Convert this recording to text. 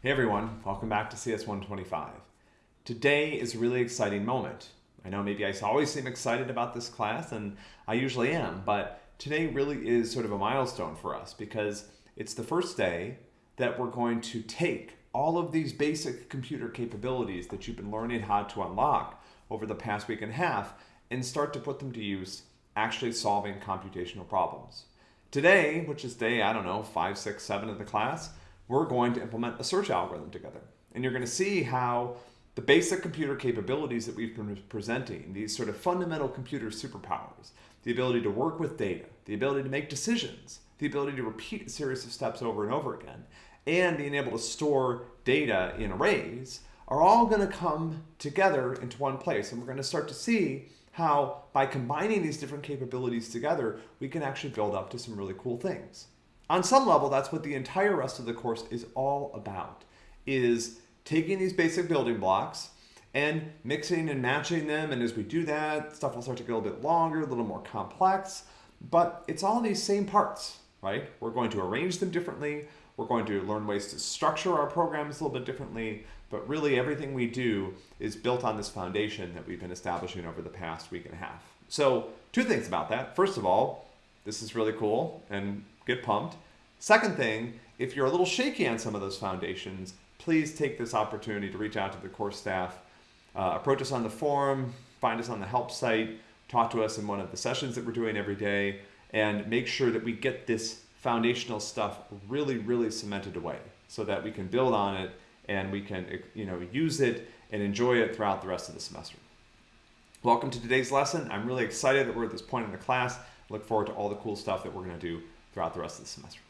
Hey everyone, welcome back to CS125. Today is a really exciting moment. I know maybe I always seem excited about this class, and I usually am, but today really is sort of a milestone for us because it's the first day that we're going to take all of these basic computer capabilities that you've been learning how to unlock over the past week and a half and start to put them to use actually solving computational problems. Today, which is day, I don't know, five, six, seven of the class, we're going to implement a search algorithm together. And you're going to see how the basic computer capabilities that we've been presenting, these sort of fundamental computer superpowers, the ability to work with data, the ability to make decisions, the ability to repeat a series of steps over and over again, and being able to store data in arrays are all going to come together into one place. And we're going to start to see how by combining these different capabilities together, we can actually build up to some really cool things. On some level, that's what the entire rest of the course is all about, is taking these basic building blocks and mixing and matching them. And as we do that, stuff will start to get a little bit longer, a little more complex, but it's all these same parts, right? We're going to arrange them differently. We're going to learn ways to structure our programs a little bit differently, but really everything we do is built on this foundation that we've been establishing over the past week and a half. So two things about that. First of all, this is really cool and get pumped. Second thing, if you're a little shaky on some of those foundations, please take this opportunity to reach out to the course staff, uh, approach us on the forum, find us on the help site, talk to us in one of the sessions that we're doing every day, and make sure that we get this foundational stuff really, really cemented away so that we can build on it and we can you know, use it and enjoy it throughout the rest of the semester. Welcome to today's lesson. I'm really excited that we're at this point in the class. Look forward to all the cool stuff that we're going to do throughout the rest of the semester.